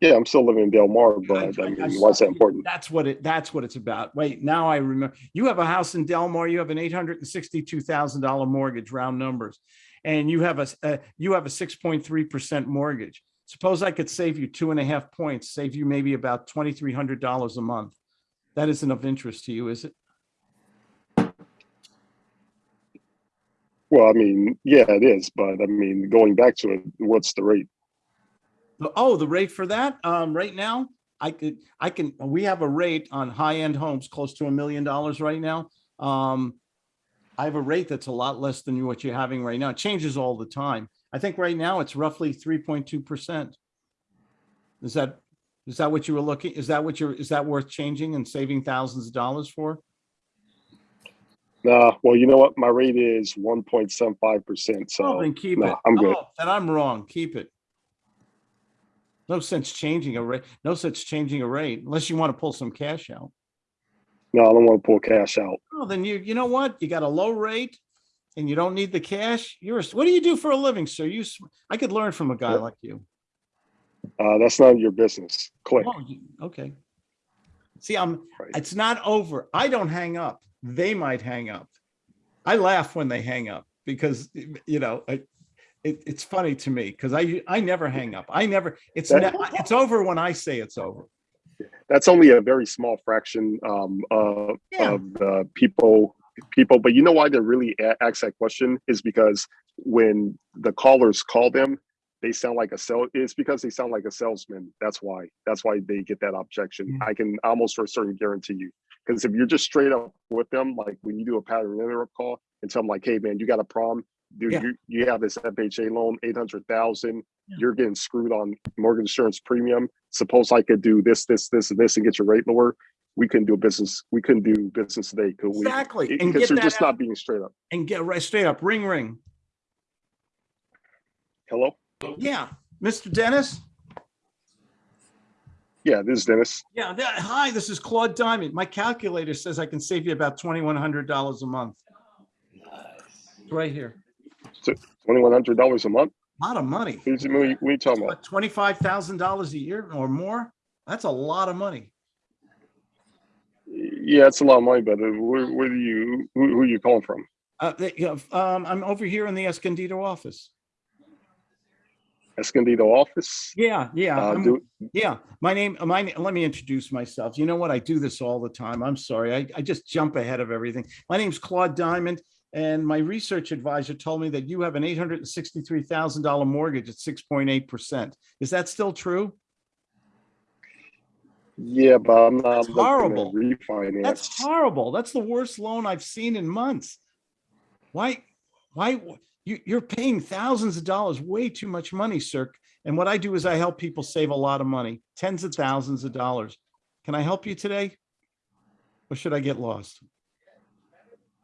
Yeah, I'm still living in Del Mar, I- but I I- mean, I why is that important? That's what it, that's what it's about. Wait, now I remember. You have a house in Del Mar, you have an eight hundred and sixty-two thousand dollar mortgage, round numbers. And you have a, uh, you have a six point three percent mortgage. Suppose I could save you two and a half points, save you maybe about twenty-three hundred dollars a month. That isn't of interest to you, is it? Well, I mean, yeah, it is, but I mean, going back to it, what's the rate? Oh, the rate for that, um, right now, I could, I can, we have a rate on high-end homes close to a million dollars right now. Um, I have a rate that's a lot less than what you're having right now. It changes all the time. I think right now it's roughly three point two percent. Is that, Is that what you were looking, is that what you're, is that worth changing and saving thousands of dollars for? Nah, well, you know what? My rate is one point seven five percent, Oh, so then keep no, it. I'm good. Oh, Then I'm wrong. Keep it. No sense changing a rate, no such changing a rate unless you want to pull some cash out. no, I don't want to pull cash out. Well, then you, you know what? You got a low rate and you don't need the cash. You're, a- what do you do for a living, sir? You, I could learn from a guy Yep. like you. Uh, that's none of your business. Click. Oh, okay. See, I'm, Right. it's not over. I don't hang up. They might hang up. I laugh when they hang up because, you know, I, it, it's funny to me because I, I never hang up. I never, it's, ne- it's over when I say it's over. That's only a very small fraction um, uh, Yeah. of the people. People, but you know why they really ask that question is because when the callers call them, they sound like a sell. It's because they sound like a salesman. That's why. That's why they get that objection. Yeah. I can almost for certain guarantee you. Because if you're just straight up with them, like when you do a pattern interrupt call and tell them like, "Hey man, you got a problem, dude. Yeah. You you have this FHA loan, eight hundred thousand. Yeah. You're getting screwed on mortgage insurance premium. Suppose I could do this, this, this, and this, and get your rate lower. We couldn't do business. We couldn't do business today, could we? Exactly. It- And Because that just out not being straight up. and get right straight up. Ring, ring. Hello. Yeah. Mr. Dennis? Yeah, this is Dennis. Yeah. th- Hi, this is Claude Diamond. My calculator says I can save you about twenty-one hundred dollars a month. It's Right here. Twenty one hundred dollars a month. A lot of money. What are you, what are you talking about? What, twenty-five thousand dollars a year or more? That's a lot of money. Yeah, it's a lot of money, but uh, where, where do you who, who are you calling from? Uh, they- you know, um, I'm over here in the Escondido office. Escondido office. Yeah, yeah, Uh, do, yeah. My name, my, let me introduce myself. You know what? I do this all the time. I'm sorry. I, I just jump ahead of everything. My name's Claude Diamond. And my research advisor told me that you have an eight hundred and sixty-three thousand dollar mortgage at six point eight percent. Is that still true? yeah, but I'm not That's to horrible. refinance. That's horrible. That's the worst loan I've seen in months. Why, why, you, you're paying thousands of dollars, way too much money, sir. And what I do is I help people save a lot of money, tens of thousands of dollars. Can I help you today? Or should I get lost?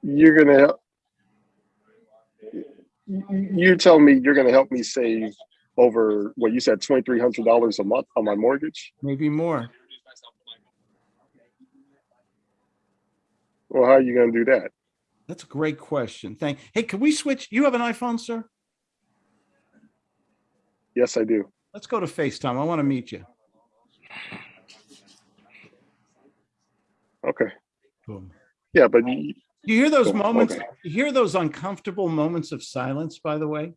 You're gonna. help- You're telling me you're gonna help me save over what you said twenty three hundred dollars a month on my mortgage? Maybe more. Well, how are you gonna do that? That's a great question. Thank, hey, can we switch? You have an iPhone, sir? Yes, I do. Let's go to FaceTime. I want to meet you. Okay. Boom. Yeah, but you, You hear those moments, okay. you hear those uncomfortable moments of silence, by the way?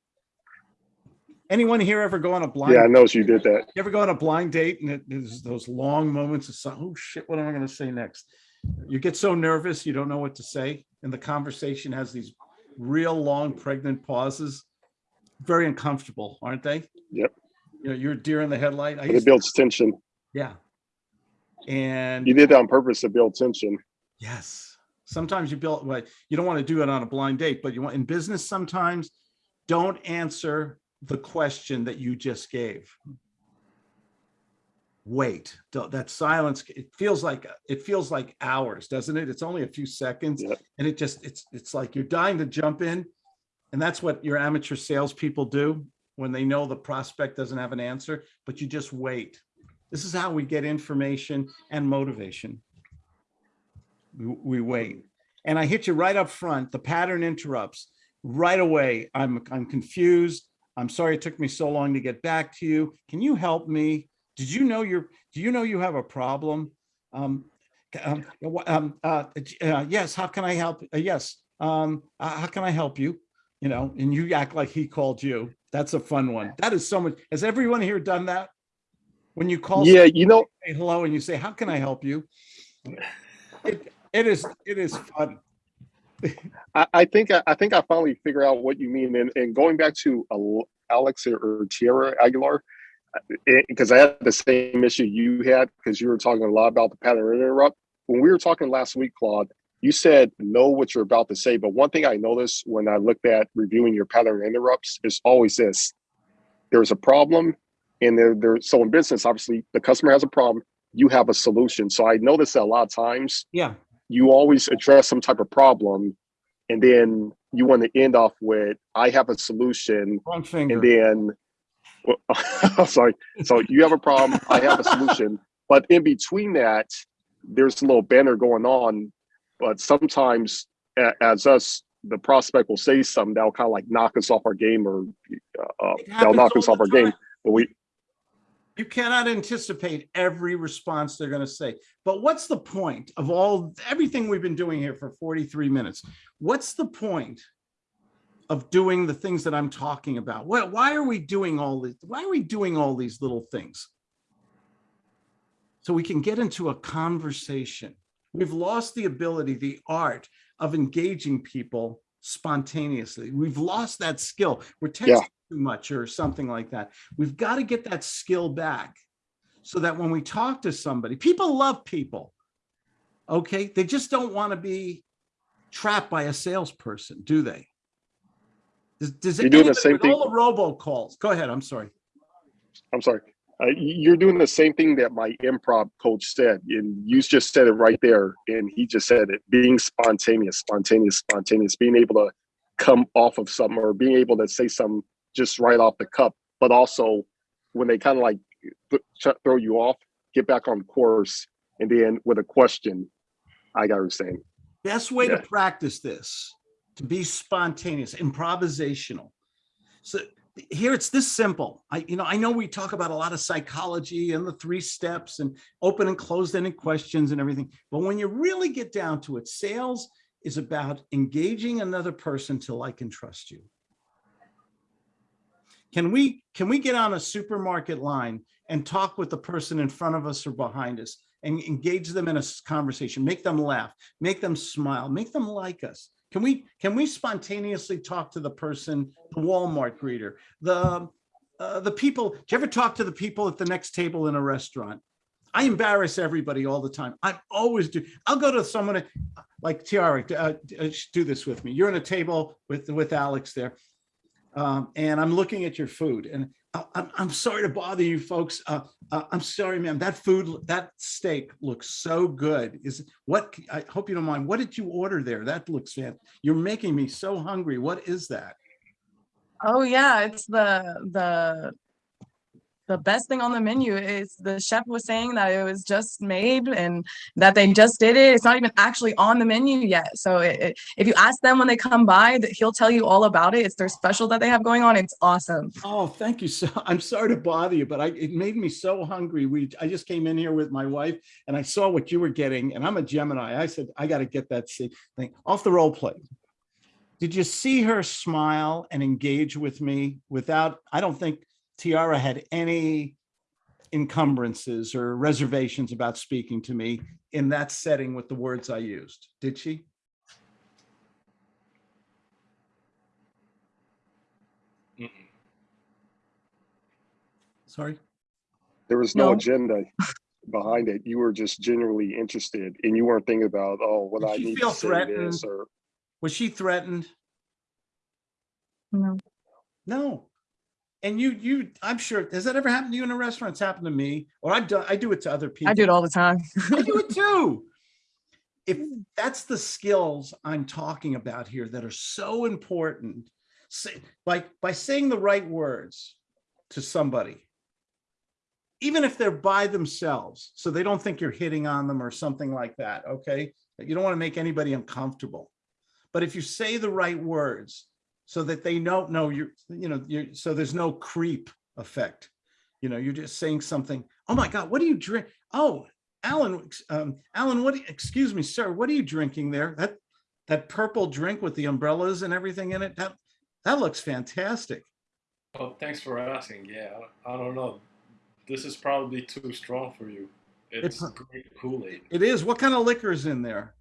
Anyone here ever go on a blind? yeah, I know you did that. You ever go on a blind date and it is those long moments of, si- oh shit, what am I gonna say next? You get so nervous, you don't know what to say, and the conversation has these real long pregnant pauses. Very uncomfortable, aren't they? Yep. You know, you're a deer in the headlight. I it builds tension. yeah. And You did that on purpose to build tension. Yes. Sometimes you build, well, you don't want to do it on a blind date, but you want in business sometimes, don't answer the question that you just gave. Wait, that silence, it feels like, it feels like hours, doesn't it? It's only a few seconds. Yep. And it just, it's, it's like you're dying to jump in. And that's what your amateur salespeople do when they know the prospect doesn't have an answer, but you just wait. This is how we get information and motivation we, wait. And I hit you right up front. The pattern interrupts right away. I'm, I'm confused. I'm sorry it took me so long to get back to you. Can you help me? Did you know you're, do you know you have a problem? Um, um, um, uh, uh, yes, how can I help? Uh, yes, um, uh, how can I help you? You know, and you act like he called you. That's a fun one. That is so much. Has everyone here done that? When you call Yeah, you know, say hello and you say, how can I help you? It, it is, it is fun. I, I think I, I think I finally figure out what you mean. And, and going back to Alex or, or Tierra Aguilar, eh, eh, because I had the same issue you had because you were talking a lot about the pattern interrupt. When we were talking last week, Claude, you said know what you're about to say. But one thing I noticed when I looked at reviewing your pattern interrupts is always this: there's a problem, and they're they're so in business. Obviously, the customer has a problem. You have a solution. So I notice that a lot of times Yeah, you always address some type of problem, and then you want to end off with "I have a solution," wrong finger. and then well, sorry. So you have a problem. I have a solution. But in between that, there's a little banner going on. But sometimes, as us, the prospect will say something that'll kind of like knock us off our game, or uh, that'll knock us off the our game. But we, You cannot anticipate every response they're going to say. But what's the point of all, everything we've been doing here for 43 minutes? What's the point of doing the things that I'm talking about? Why, why are we doing all this? Why are we doing all these little things? So we can get into a conversation. We've lost the ability, the art of engaging people spontaneously. We've lost that skill. We're Yeah. Too much or something like that. We've got to get that skill back so that when we talk to somebody, people love people. Okay, they just don't want to be trapped by a salesperson, do they? Does, does You're doing the same thing- All the robocalls. Go ahead. I'm sorry. I'm sorry. Uh, you're doing the same thing that my improv coach said, and you just said it right there. And he just said it: being spontaneous, spontaneous, spontaneous, being able to come off of something or being able to say something just right off the cup, but also when they kind of like th- th- throw you off, get back on course, and then with a question, I got what saying. Best way to practice this, to be spontaneous, improvisational. So here it's this simple. I, you know, I know we talk about a lot of psychology and the three steps and open and closed ended questions and everything. But when you really get down to it, sales is about engaging another person till I can trust you. Can we, can we get on a supermarket line and talk with the person in front of us or behind us and engage them in a conversation, make them laugh, make them smile, make them like us. Can we, can we spontaneously talk to the person, the Walmart greeter, the, uh, the people, do you ever talk to the people at the next table in a restaurant? I embarrass everybody all the time. I always do. I'll go to someone like Tiara, uh, uh, do this with me. You're on a table with, with Alex there. Um, and I'm looking at your food and I- I'm, I'm sorry to bother you folks. Uh, uh, I'm sorry, ma'am. That food, that steak looks so good. Is what, I hope you don't mind. What did you order there? That looks fan. You're making me so hungry. What is that? Oh yeah, it's the the the best thing on the menu is the chef was saying that it was just made and that they just did it. It's not even actually on the menu yet. So it, it- if you ask them when they come by, he'll tell you all about it. It's their special that they have going on. It's awesome. Oh, thank you. So I'm sorry to bother you, but I, it made me so hungry. We, I just came in here with my wife and I saw what you were getting and I'm a Gemini. I said, I got to get that thing off the role play. Did you see her smile and engage with me without, I don't think Tiara had any encumbrances or reservations about speaking to me in that setting with the words I used. Did she? Mm-mm. Sorry. There was no, No. agenda behind it. You were just genuinely interested, and you weren't thinking about, oh, what Did I need feel to say this or. Was she threatened? No. No. And you, you, I'm sure, has that ever happened to you in a restaurant? It's happened to me, or I've done, I do it to other people. I do it all the time. I do it too. If hmm. that's the skills I'm talking about here that are so important, say, by, by saying the right words to somebody, even if they're by themselves, so they don't think you're hitting on them or something like that, okay? You don't want to make anybody uncomfortable. But if you say the right words so that they don't know you're, you know, you're, so there's no creep effect. You know, you're just saying something, oh my God, what do you drink? Oh, Alan, um, Alan, what, you- excuse me, sir, what are you drinking there? That, that purple drink with the umbrellas and everything in it, that, that looks fantastic. Oh, thanks for asking. Yeah, I, I don't know. This is probably too strong for you. It's pro- great Kool-Aid. It is. What kind of liquor is in there?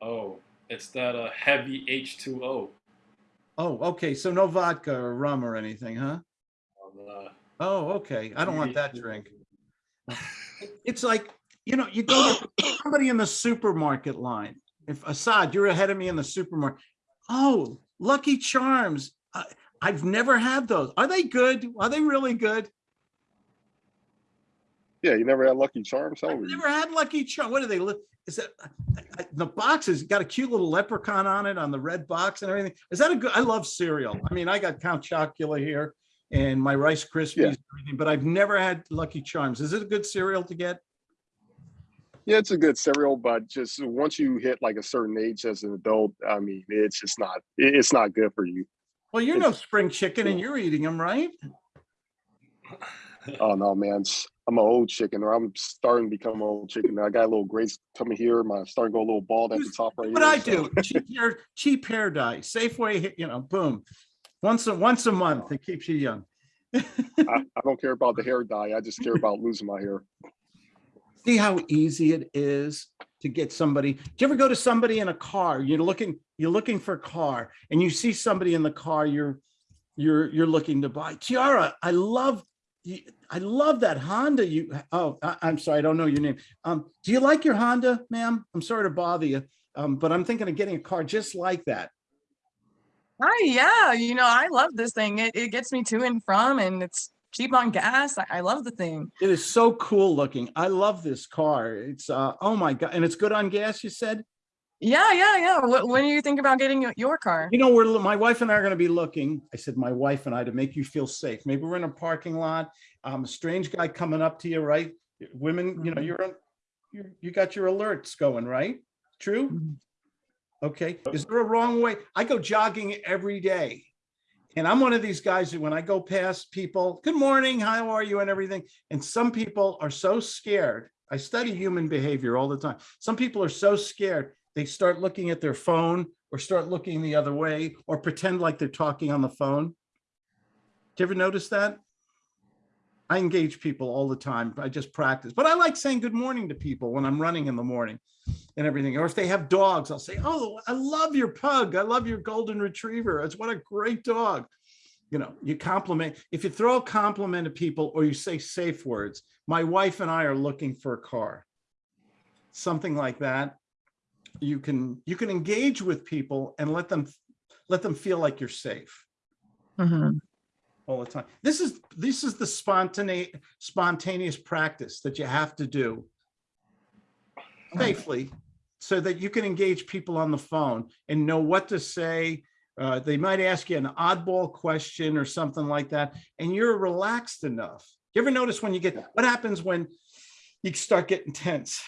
Oh, it's that uh, heavy H2O. Oh, okay. So no vodka or rum or anything, huh? Um, uh, Oh, okay. I don't want that drink. It's like, you know, you go to somebody in the supermarket line. If Assad, you're ahead of me in the supermarket. Oh, Lucky Charms. I, I've never had those. Are they good? Are they really good? Yeah, you never had Lucky Charms? I've you? never had Lucky Charms. What are they? Is that I- the box has got a cute little leprechaun on it on the red box and everything? Is that a good? I love cereal. I mean, I got Count Chocula here and my Rice Krispies, Yeah. but I've never had Lucky Charms. Is it a good cereal to get? Yeah, it's a good cereal, but just once you hit like a certain age as an adult, I mean, it's just not, it's not good for you. Well, you're no spring chicken and you're eating them, right? Oh no, man, it's- I'm an old chicken, or I'm starting to become an old chicken. I got a little grace coming here. My starting to go a little bald at the top right What here. I so- do, cheap hair, cheap hair dye, Safeway, you know, boom. Once, a once a month, it keeps you young. I, I don't care about the hair dye. I just care about losing my hair. See how easy it is to get somebody. Do you ever go to somebody in a car? You're looking, you're looking for a car and you see somebody in the car you're, you're, you're looking to buy. Tiara, I love, you- I love that Honda you, oh, I, I'm sorry, I don't know your name. Um, do you like your Honda, ma'am? I'm sorry to bother you. Um, but I'm thinking of getting a car just like that. Hi, yeah, you know, I love this thing. It, it gets me to and from and it's cheap on gas. I, I love the thing. It is so cool looking. I love this car. It's, uh, oh my God. And it's good on gas, you said? Yeah, yeah, yeah. Wh- When do you think about getting your- car? You know, we're, my wife and I are gonna be looking, I said, my wife and I, to make you feel safe. Maybe we're in a parking lot, um, a strange guy coming up to you, right? Women, you know, Mhm. you're, on- you, you got your alerts going, right? True? Mhm. Okay, is there a wrong way? I go jogging every day. And I'm one of these guys that when I go past people, good morning, how are you and everything. And some people are so scared. I study human behavior all the time. Some people are so scared, they start looking at their phone or start looking the other way or pretend like they're talking on the phone. Do you ever notice that? I engage people all the time. I just practice, but I like saying good morning to people when I'm running in the morning and everything. Or if they have dogs, I'll say, oh, I love your pug. I love your golden retriever. It's what a great dog. You know, you compliment, if you throw a compliment at people or you say safe words, my wife and I are looking for a car. Something like that. You can, you can engage with people and let them, let them feel like you're safe Mhm. all the time. This is, this is the spontaneous, spontaneous practice that you have to do safely so that you can engage people on the phone and know what to say. Uh, they might ask you an oddball question or something like that, and you're relaxed enough. You ever notice when you get, what happens when you start getting tense?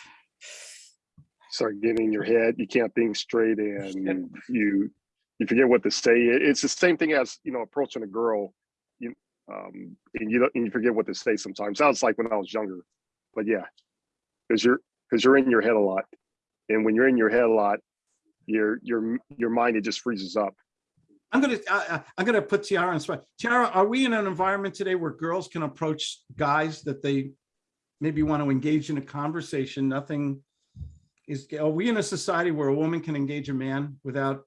Start getting in your head. You can't think straight, and you you forget what to say. It's the same thing as you know approaching a girl, you um, and you don't and you forget what to say sometimes. Sounds like when I was younger, but yeah, because you're because you're in your head a lot, and when you're in your head a lot, your your your mind it just freezes up. I'm gonna, I, I'm gonna put Tiara on the spot. Tiara, are we in an environment today where girls can approach guys that they maybe want to engage in a conversation? Nothing is, are we in a society where a woman can engage a man without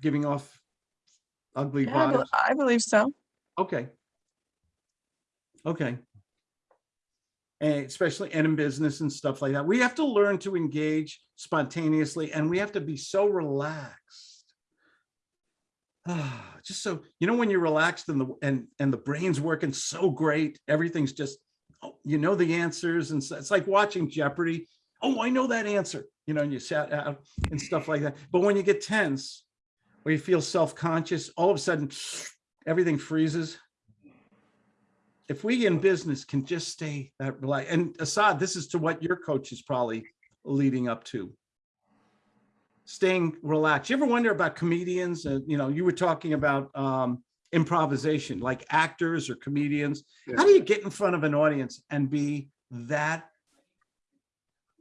giving off ugly Yeah, I vibes? I believe so. Okay. Okay. And especially and in business and stuff like that. We have to learn to engage spontaneously and we have to be so relaxed. Ah, just so, you know, when you're relaxed and the, and, and the brain's working so great, everything's just, oh, you know, the answers and so- it's like watching Jeopardy. Oh, I know that answer, you know, and you sat out and stuff like that. But when you get tense or you feel self-conscious, all of a sudden everything freezes. If we in business can just stay that relaxed, and Assad, this is to what your coach is probably leading up to. Staying relaxed. You ever wonder about comedians? Uh, you know, you were talking about um, improvisation, like actors or comedians. How do you get in front of an audience and be that?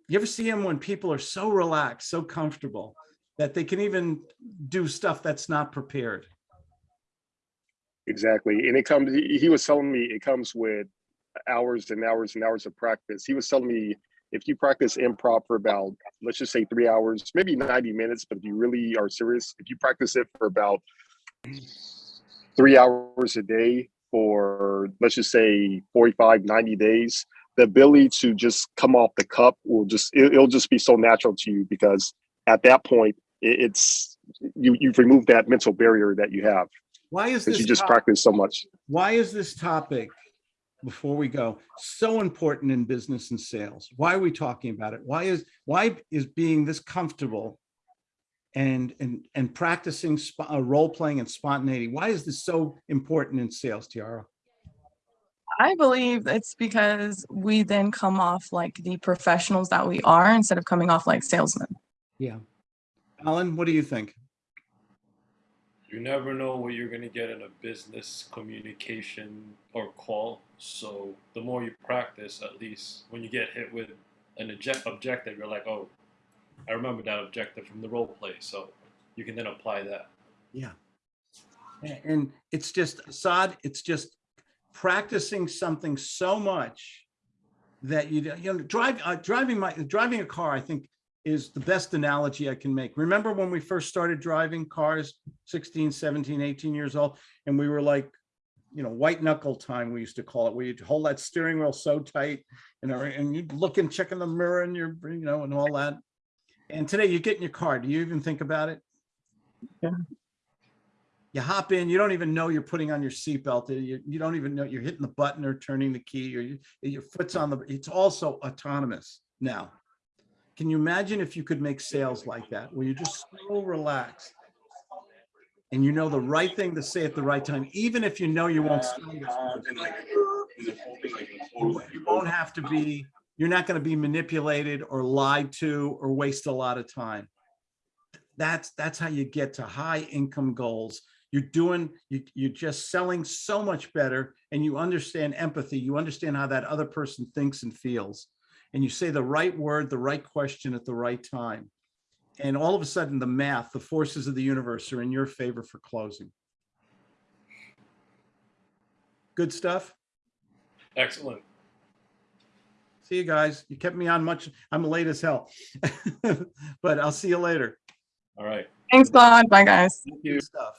You ever see them when people are so relaxed, so comfortable that they can even do stuff that's not prepared? Exactly, and it comes. He, was telling me it comes with hours and hours and hours of practice. He was telling me if you practice improv for about let's just say three hours, maybe ninety minutes, but if you really are serious, if you practice it for about three hours a day for let's just say 45 90 days the ability to just come off the cup will just it, will just be so natural to you because at that point it, it's you you've removed that mental barrier that you have Why is this? you just practice so much Why is this topic before we go, so important in business and sales. Why are we talking about it? Why is, why is being this comfortable and, and, and practicing uh, role playing and spontaneity, why is this so important in sales, Tiara? I believe it's because we then come off like the professionals that we are instead of coming off like salesmen. Yeah. Alan, what do you think? You never know what you're gonna get in a business communication or call. So the more you practice, at least when you get hit with an object objective, you're like, oh, I remember that objective from the role play. So you can then apply that. Yeah. And it's just, Assad, it's just practicing something so much that you, you know, drive, uh, driving my, driving a car, I think is the best analogy I can make. Remember when we first started driving cars, 16, 17, 18 years old, and we were like, you know, white knuckle time, we used to call it, where you'd hold that steering wheel so tight, you know, and you'd look and check in the mirror and you're, you know, and all that. And today you get in your car, do you even think about it? You hop in, you don't even know you're putting on your seatbelt. Uh, you, you don't even know you're hitting the button or turning the key or you, your foot's on the, it's also autonomous now. Can you imagine if you could make sales like that, where you're just so relaxed? And you know the right thing to say at the right time, even if you know you won't. you won't have to be, you're not going to be manipulated or lied to or waste a lot of time. That's, that's how you get to high income goals. You're doing, you, you're just selling so much better and you understand empathy. You understand how that other person thinks and feels. And you say the right word, the right question at the right time. And all of a sudden, the math, the forces of the universe are in your favor for closing. Good stuff. Excellent. See you guys. You kept me on much. I'm late as hell. But I'll see you later. All right. Thanks, Claude. Bye, guys. Thank you. Good stuff.